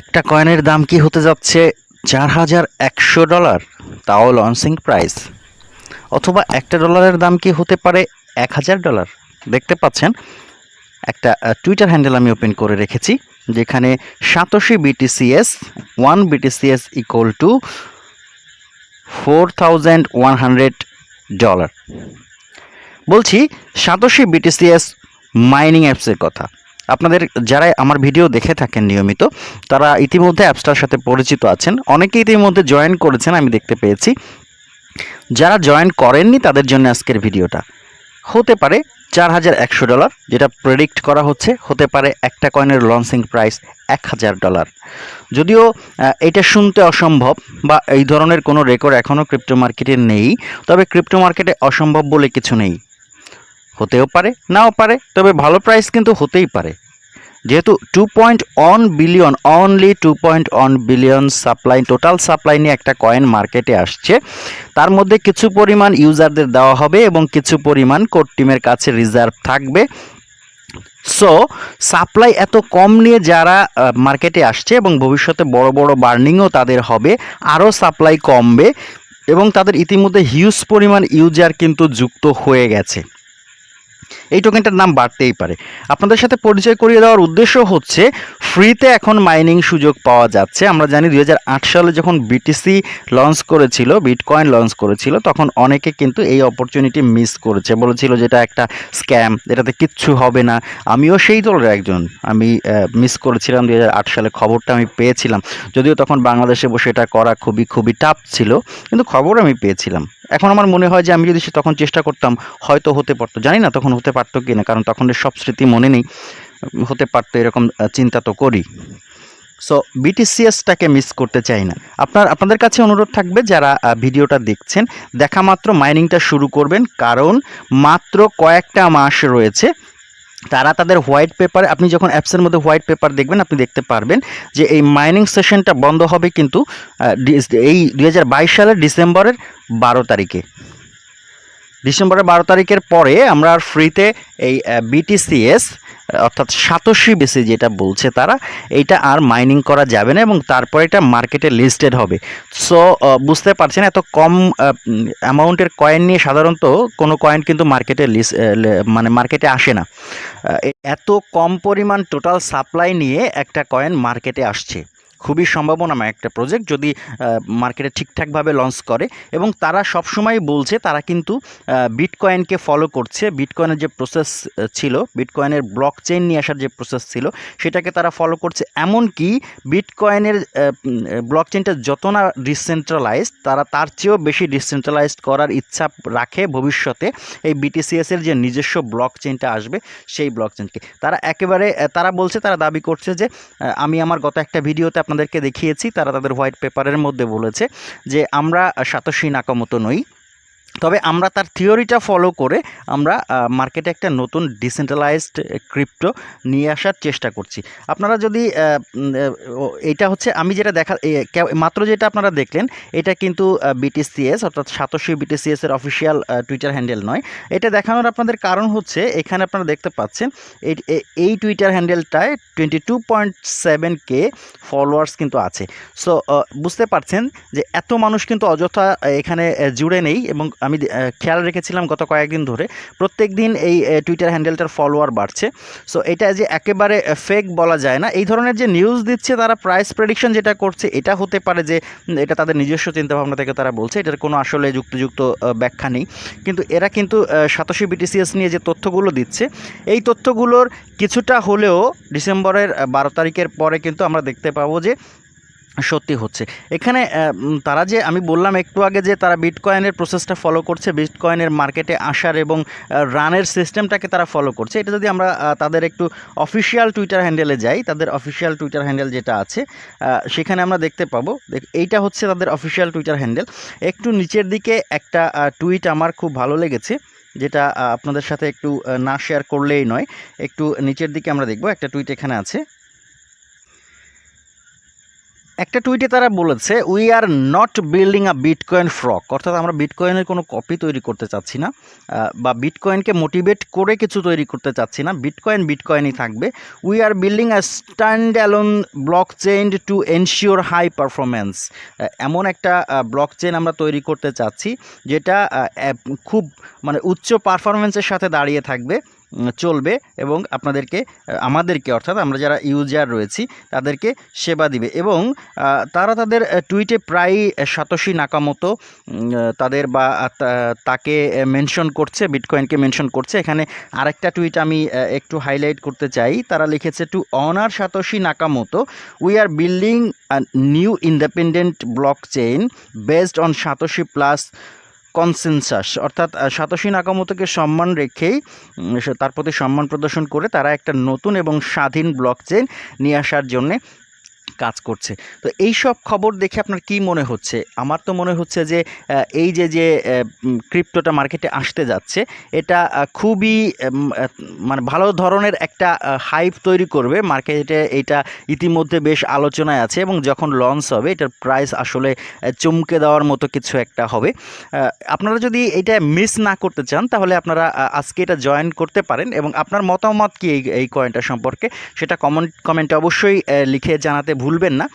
একটা কয়েনের দাম কি হতে যাচ্ছে? চার হাজার একশো ডলার। তাও লঞ্চিং প্রাইস অথবা একটা ডলারের দাম কি হতে পারে? এক হাজার ডলার। দেখতে পাচ্ছেন, একটা টুইটার হ্যান্ডেল আমি ওপেন করে রেখেছি, যেখানে সাতশি BTCs one BTCs equal to four thousand one hundred dollar বলছি, সাতশি বিটিসিএস মাইনিং অ্যাপসের কথা। আপনাদের যারা আমার ভিডিও দেখে থাকেন নিয়মিত, তারা ইতিমধ্যে অ্যাপসটার সাথে পরিচিত আছেন। অনেকে ইতিমধ্যে জয়েন করেছেন, আমি দেখতে পেয়েছি। যারা জয়েন করেননি, তাদের জন্য আজকের ভিডিওটা। হতে পারে চার হাজার একশো ডলার, যেটা প্রেডিক্ট করা হচ্ছে। হতে পারে একটা কয়েনের লঞ্চিং প্রাইস এক হাজার ডলার। যদিও এটা শুনতে অসম্ভব বা এই ধরনের কোনো রেকর্ড এখনও ক্রিপ্টো মার্কেটে নেই, তবে ক্রিপ্টো মার্কেটে অসম্ভব বলে কিছু নেই। হতেও পারে, নাও পারে, তবে ভালো প্রাইস কিন্তু হতেই পারে। যেহেতু two point one billion only two point one billion supply total supply নিয়ে একটা কয়েন মার্কেটে আসছে। তার মধ্যে কিছু পরিমাণ ইউজারদের দেওয়া হবে এবং কিছু পরিমাণ কোর টিমের কাছে রিজার্ভ থাকবে। সো সাপ্লাই এত কম নিয়ে যারা মার্কেটে আসছে এবং ভবিষ্যতে বড় বড় বার্নিংও তাদের হবে, আরও সাপ্লাই কমবে এবং তাদের ইতিমধ্যে হিউজ পরিমাণ ইউজার কিন্তু যুক্ত হয়ে গেছে। এই টোকেনটার নাম বাড়তেই পারে। আপনাদের সাথে পরিচয় করিয়ে দেওয়ার উদ্দেশ্য হচ্ছে ফ্রিতে এখন মাইনিং সুযোগ পাওয়া যাচ্ছে। আমরা জানি দুই হাজার আট সালে যখন বিটিসি লঞ্চ করেছিল বিটকয়েন লঞ্চ করেছিল, তখন অনেকে কিন্তু এই অপরচুনিটি মিস করেছে। বলেছিল যেটা একটা স্ক্যাম এটাতে কিচ্ছু হবে না। আমিও সেই দলের একজন। আমি মিস করেছিলাম দুই হাজার আট সালে, খবরটা আমি পেয়েছিলাম। যদিও তখন বাংলাদেশে বসে এটা করা খুবই খুবই টাফ ছিল, কিন্তু খবর আমি পেয়েছিলাম। এখন আমার মনে হয় যে আমি যদি সে তখন চেষ্টা করতাম, হয়তো হতে পারতো। জানি না তখন হতে পারতো কি না কারণ তখন সব স্মৃতি মনে নেই। হতে পারতো এরকম চিন্তা তো করি। সো বিটিসিএসটাকে মিস করতে চাই না। আপনার, আপনাদের কাছে অনুরোধ থাকবে যারা ভিডিওটা দেখছেন, দেখা মাত্র মাইনিংটা শুরু করবেন, কারণ মাত্র কয়েকটা মাস রয়েছে। তারা তাদের হোয়াইট পেপারে আপনি যখন অ্যাপসের মধ্যে হোয়াইট পেপার দেখবেন, আপনি দেখতে পারবেন যে এই মাইনিং সেশনটা বন্ধ হবে কিন্তু এই দু হাজার বাইশ সালের ডিসেম্বরের বারো তারিখে। ডিসেম্বরের বারো তারিখের পরে আমরা ফ্রিতে এই বিটিসিএস অর্থাৎ সাতশি বেসি যেটা বলছে তারা, এইটা আর মাইনিং করা যাবে না এবং তারপরে এটা মার্কেটে লিস্টেড হবে। সো বুঝতে পারছেন এত কম অ্যামাউন্টের কয়েন নিয়ে সাধারণত কোনো কয়েন কিন্তু মার্কেটে লিস্ট মানে মার্কেটে আসে না। এত কম পরিমাণ টোটাল সাপ্লাই নিয়ে একটা কয়েন মার্কেটে আসছে। খুবই সম্ভাবনাময় একটা প্রজেক্ট যদি মার্কেটে ঠিকঠাকভাবে লঞ্চ করে এবং তারা সবসময় বলছে তারা কিন্তু বিটকয়েনকে ফলো করছে। বিটকয়েনের যে প্রসেস ছিল বিটকয়েনের ব্লক চেইন নিয়ে আসার যে প্রসেস ছিল, সেটাকে তারা ফলো করছে। এমনকি বিটকয়েনের ব্লক চেইনটা যত না ডিসেন্ট্রালাইজড তারা তার চেয়েও বেশি ডিসেন্ট্রালাইজড করার ইচ্ছা রাখে ভবিষ্যতে। এই বিটিসিএস এর যে নিজস্ব ব্লক চেইনটা আসবে, সেই ব্লক চেইনকে তারা একেবারে তারা বলছে, তারা দাবি করছে যে আমি আমার গত একটা ভিডিওতে আপনাদেরকে দেখিয়েছি তারা তাদের হোয়াইট পেপারের মধ্যে বলেছে যে আমরা সাতশী নাকামতো নই। তবে আমরা তার থিওরিটা ফলো করে আমরা মার্কেটে একটা নতুন ডিসেন্ট্রালাইজড ক্রিপ্টো নিয়ে আসার চেষ্টা করছি। আপনারা যদি এটা হচ্ছে আমি যেটা দেখা মাত্র যেটা আপনারা দেখলেন, এটা কিন্তু বিটিসিএস অর্থাৎ সাতশী বিটিসিএস এর অফিসিয়াল টুইটার হ্যান্ডেল নয়। এটা দেখানোর আপনাদের কারণ হচ্ছে, এখানে আপনারা দেখতে পাচ্ছেন এই Twitter হ্যান্ডেলটায় twenty two point seven K followers কিন্তু আছে। সো বুঝতে পারছেন যে এত মানুষ কিন্তু অযথা, এখানে জুড়ে নেই এবং আমি খেয়াল রেখেছিলাম গত কয়েকদিন ধরে। প্রত্যেক দিন এই টুইটার হ্যান্ডেলটার ফলোয়ার বাড়ছে। সো এটা যে একেবারে ফেক বলা যায় না। এই ধরনের যে নিউজ দিচ্ছে, তারা প্রাইস প্রেডিকশন যেটা করছে, এটা হতে পারে যে এটা তাদের নিজস্ব চিন্তাভাবনা থেকে তারা বলছে। এটার কোনো আসলে যুক্তিযুক্ত ব্যাখ্যা নেই। কিন্তু এরা কিন্তু সাতশী বিটিসিএস নিয়ে যে তথ্যগুলো দিচ্ছে, এই তথ্যগুলোর কিছুটা হলেও ডিসেম্বরের বারো তারিখের পরে কিন্তু আমরা দেখতে পাবো যে সত্যি হচ্ছে। এখানে তারা যে, আমি বললাম একটু আগে যে, তারা বিটকয়েনের প্রসেসটা ফলো করছে বিটকয়েনের মার্কেটে আসার এবং রানের সিস্টেমটাকে তারা ফলো করছে। এটা যদি আমরা তাদের একটু অফিসিয়াল টুইটার হ্যান্ডেলে যাই, তাদের অফিসিয়াল টুইটার হ্যান্ডেল যেটা আছে সেখানে আমরা দেখতে পাবো এইটা হচ্ছে তাদের অফিসিয়াল টুইটার হ্যান্ডেল একটু নিচের দিকে একটা টুইট আমার খুব ভালো লেগেছে, যেটা আপনাদের সাথে একটু না শেয়ার করলেই নয়। একটু নিচের দিকে আমরা দেখব, একটা টুইট এখানে আছে। একটা টুইটে তারা বলেছে we are not building a bitcoin fork অর্থাৎ আমরা বিটকয়েনের কোনো কপি তৈরি করতে চাচ্ছি না বা বিটকয়েনকে মোটিভেট করে কিছু তৈরি করতে চাচ্ছি না। বিটকয়েন বিটকয়েনই থাকবে। We are building a standalone blockchain to ensure high performance এমন একটা ব্লক চেইন আমরা তৈরি করতে চাচ্ছি, যেটা খুব মানে উচ্চ পারফরমেন্সের সাথে দাঁড়িয়ে থাকবে। চলবে এবং আপনাদেরকে আমাদেরকে অর্থাৎ আমরা যারা ইউজার রয়েছি, তাদেরকে সেবা দিবে এবং তারা তাদের টুইটে প্রায় সাতোশি নাকামতো তাদের বা তাকে মেনশন করছে বিটকয়েনকে মেনশন করছে। এখানে আরেকটা টুইট আমি একটু হাইলাইট করতে চাই। তারা লিখেছে to honour Satoshi Nakamoto we are building new independent blockchain based on Satoshi plus consensus, অর্থাৎ নাকামতোকে নাকামোতোকে সম্মান রেখেই তার প্রতি সম্মান প্রদর্শন করে তারা একটা নতুন এবং স্বাধীন ব্লক চেন নিয়ে আসার জন্যে কাজ করছে। তো এই সব খবর দেখে আপনার কি মনে হচ্ছে? আমার তো মনে হচ্ছে যে এই যে যে ক্রিপ্টোটা মার্কেটে আসতে যাচ্ছে, এটা খুবই মানে ভালো ধরনের একটা হাইপ তৈরি করবে। মার্কেটে এটা ইতিমধ্যে বেশ আলোচনায় আছে এবং যখন লঞ্চ হবে, এটার প্রাইস আসলে চমকে দেওয়ার মতো কিছু একটা হবে। আপনারা যদি এটা মিস না করতে চান, তাহলে আপনারা আজকে এটা জয়েন করতে পারেন এবং আপনার মতামত কি এই কয়েনটা সম্পর্কে, সেটা কমেন্ট কমেন্টে অবশ্যই লিখে জানাতে ভুলবেন না।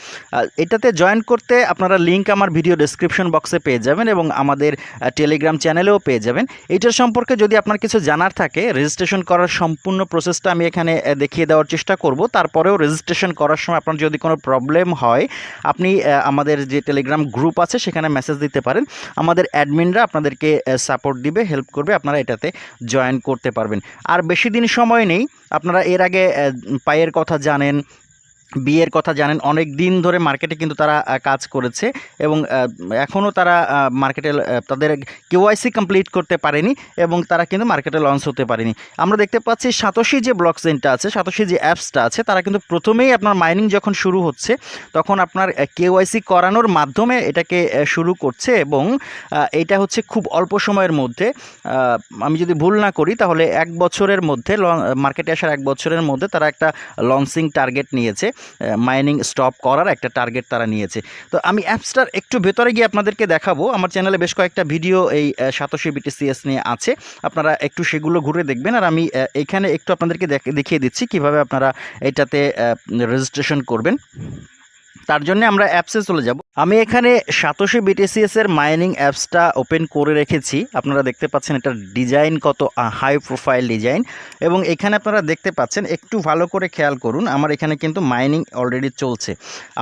এটাতে জয়েন করতে আপনারা লিঙ্ক আমার ভিডিও ডেসক্রিপশন বক্সে পেয়ে যাবেন এবং আমাদের টেলিগ্রাম চ্যানেলেও পেয়ে যাবেন। এইটার সম্পর্কে যদি আপনার কিছু জানার থাকে রেজিস্ট্রেশন করার সম্পূর্ণ প্রসেসটা আমি এখানে দেখিয়ে দেওয়ার চেষ্টা করব। তারপরেও রেজিস্ট্রেশন করার সময় আপনার যদি কোনো প্রবলেম হয়, আপনি আমাদের যে টেলিগ্রাম গ্রুপ আছে, সেখানে মেসেজ দিতে পারেন। আমাদের অ্যাডমিনরা আপনাদেরকে সাপোর্ট দিবে হেল্প করবে, আপনারা এটাতে জয়েন করতে পারবেন। আর বেশি দিন সময় নেই, আপনারা এর আগে পায়ের কথা জানেন বিয়ের কথা জানেন, অনেক দিন ধরে মার্কেটে কিন্তু তারা কাজ করেছে এবং এখনও তারা মার্কেটে তাদের কেওয়াইসি কমপ্লিট করতে পারেনি এবং তারা কিন্তু মার্কেটে লঞ্চ হতে পারেনি। আমরা দেখতে পাচ্ছি সাতোশি যে ব্লক চেইনটা আছে, সাতোশি যে অ্যাপসটা আছে, তারা কিন্তু প্রথমেই আপনার মাইনিং যখন শুরু হচ্ছে, তখন আপনার কেওয়াইসি করানোর মাধ্যমে এটাকে শুরু করছে এবং এটা হচ্ছে খুব অল্প সময়ের মধ্যে আমি যদি ভুল না করি তাহলে এক বছরের মধ্যে মার্কেটে আসার এক বছরের মধ্যে তারা একটা লঞ্চিং টার্গেট নিয়েছে। মাইনিং স্টপ করার একটা টার্গেট তারা নিয়েছে। তো আমি অ্যাপসটার একটু ভেতরে গিয়ে আপনাদেরকে দেখাবো। আমার চ্যানেলে বেশ কয়েকটা ভিডিও এই সাতশি বিটিসিএস নিয়ে আছে। আপনারা একটু সেগুলো ঘুরে দেখবেন। আর আমি এখানে একটু আপনাদেরকে দেখ- দেখিয়ে দিচ্ছি কীভাবে আপনারা এটাতে রেজিস্ট্রেশন করবেন। তার জন্য আমরা অ্যাপসে চলে যাব। আমি এখানে সাতশি বিটিসিএস এর মাইনিং অ্যাপসটা ওপেন করে রেখেছি। আপনারা দেখতে পাচ্ছেন এটার ডিজাইন কত হাই প্রোফাইল ডিজাইন এবং এখানে আপনারা দেখতে পাচ্ছেন, একটু ভালো করে খেয়াল করুন, আমার এখানে কিন্তু মাইনিং অলরেডি চলছে।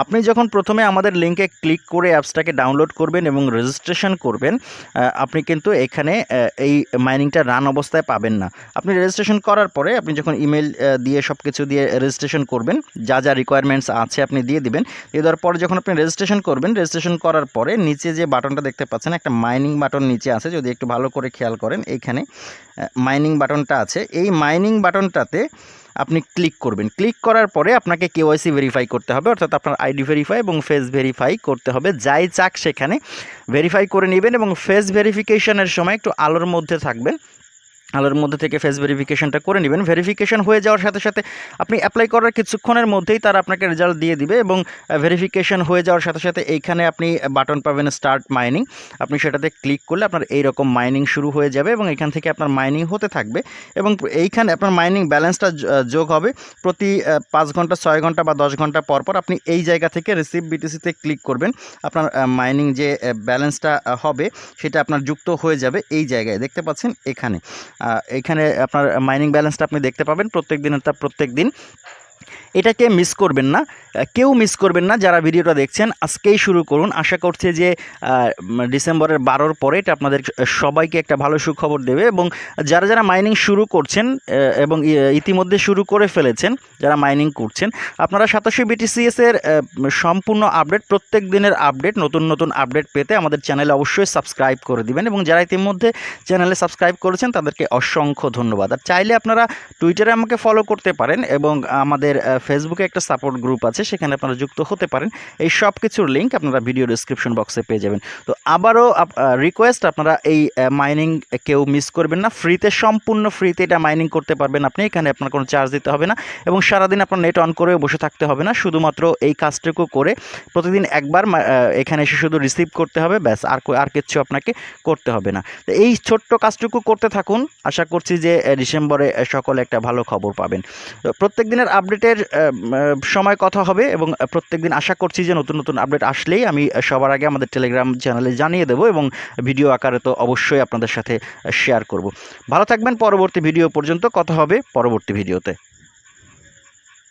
আপনি যখন প্রথমে আমাদের লিঙ্কে ক্লিক করে অ্যাপসটাকে ডাউনলোড করবেন এবং রেজিস্ট্রেশন করবেন আপনি কিন্তু এখানে এই মাইনিংটা রান অবস্থায় পাবেন না। আপনি রেজিস্ট্রেশন করার পরে আপনি যখন ইমেল দিয়ে সব কিছু দিয়ে রেজিস্ট্রেশন করবেন, যা যা রিকোয়ারমেন্টস আছে আপনি দিয়ে দিবেন, দিয়ে দেওয়ার পরে যখন আপনি রেজিস্ট্রেশন করবেন রেজিস্ট্রেশন করার পরে নিচে যে বাটনটা দেখতে পাচ্ছেন, একটা মাইনিং বাটন নিচে আছে। যদি একটু ভালো করে খেয়াল করেন এইখানে মাইনিং বাটনটা আছে। এই মাইনিং বাটনটাতে আপনি ক্লিক করবেন। ক্লিক করার পরে আপনাকে কেওয়াইসি ভেরিফাই করতে হবে। অর্থাৎ আপনার আইডি ভেরিফাই এবং ফেস ভেরিফাই করতে হবে। যাই চাক সেখানে ভেরিফাই করে নেবেন এবং ফেস ভেরিফিকেশনের সময় একটু আলোর মধ্যে থাকবেন। আলোর মধ্যে থেকে ফেস ভেরিফিকেশনটা করে নেবেন। ভেরিফিকেশন হয়ে যাওয়ার সাথে সাথে আপনি অ্যাপ্লাই করার কিছুক্ষণের মধ্যেই তারা আপনাকে রেজাল্ট দিয়ে দিবে এবং ভেরিফিকেশন হয়ে যাওয়ার সাথে সাথে এইখানে আপনি বাটন পাবেন স্টার্ট মাইনিং আপনি সেটাতে ক্লিক করলে আপনার এই রকম মাইনিং শুরু হয়ে যাবে এবং এখান থেকে আপনার মাইনিং হতে থাকবে এবং এইখানে আপনার মাইনিং ব্যালেন্সটা যোগ হবে। প্রতি পাঁচ ঘণ্টা, ছয় ঘণ্টা বা দশ ঘণ্টা পর পর আপনি এই জায়গা থেকে রিসিভ বিটিসিতে ক্লিক করবেন। আপনার মাইনিং যে ব্যালেন্সটা হবে সেটা আপনার যুক্ত হয়ে যাবে এই জায়গায়। দেখতে পাচ্ছেন এখানে। এখানে আপনার মাইনিং ব্যালেন্সটা আপনি দেখতে পাবেন। প্রত্যেক দিনের তা প্রত্যেক দিন এটাকে মিস করবেন না। কেউ মিস করবেন না যারা ভিডিওটা দেখছেন। আজকেই শুরু করুন। আশা করছে যে ডিসেম্বরের বারোর পরে এটা আপনাদের সবাইকে একটা ভালো সুখবর দেবে এবং যারা যারা মাইনিং শুরু করছেন এবং ইতিমধ্যে শুরু করে ফেলেছেন, যারা মাইনিং করছেন, আপনারা সাতাশি বিটিসিএস এর সম্পূর্ণ আপডেট প্রত্যেক দিনের আপডেট নতুন নতুন আপডেট পেতে আমাদের চ্যানেলে অবশ্যই সাবস্ক্রাইব করে দিবেন এবং যারা ইতিমধ্যে চ্যানেলে সাবস্ক্রাইব করেছেন, তাদেরকে অসংখ্য ধন্যবাদ। আর চাইলে আপনারা টুইটারে আমাকে ফলো করতে পারেন এবং আমাদের ফেসবুকে একটা সাপোর্ট গ্রুপ আছে, সেখানে আপনারা যুক্ত হতে পারেন। এই সব কিছুর লিঙ্ক আপনারা ভিডিও ডিসক্রিপশন বক্সে পেয়ে যাবেন। তো আবারও রিকোয়েস্ট আপনারা এই মাইনিং কেউ মিস করবেন না। ফ্রিতে সম্পূর্ণ ফ্রিতে এটা মাইনিং করতে পারবেন আপনি। এখানে আপনার কোনো চার্জ দিতে হবে না। এবং সারাদিন আপনার নেট অন করে বসে থাকতে হবে না। শুধুমাত্র এই কাজটুকু করে প্রতিদিন একবার এখানে এসে শুধু রিসিভ করতে হবে। ব্যাস, আর আর কিচ্ছু আপনাকে করতে হবে না। তো এই ছোট্ট কাজটুকু করতে থাকুন। আশা করছি যে ডিসেম্বরে সকলে একটা ভালো খবর পাবেন। তো প্রত্যেক দিনের আপডেটের সময় কথা হবে এবং প্রত্যেক দিন আশা করছি যে নতুন নতুন আপডেট আসলেই আমি সবার আগে আমাদের টেলিগ্রাম চ্যানেলে জানিয়ে দেবো এবং ভিডিও আকারে তো অবশ্যই আপনাদের সাথে শেয়ার করব। ভালো থাকবেন, পরবর্তী ভিডিও পর্যন্ত কথা হবে, পরবর্তী ভিডিওতে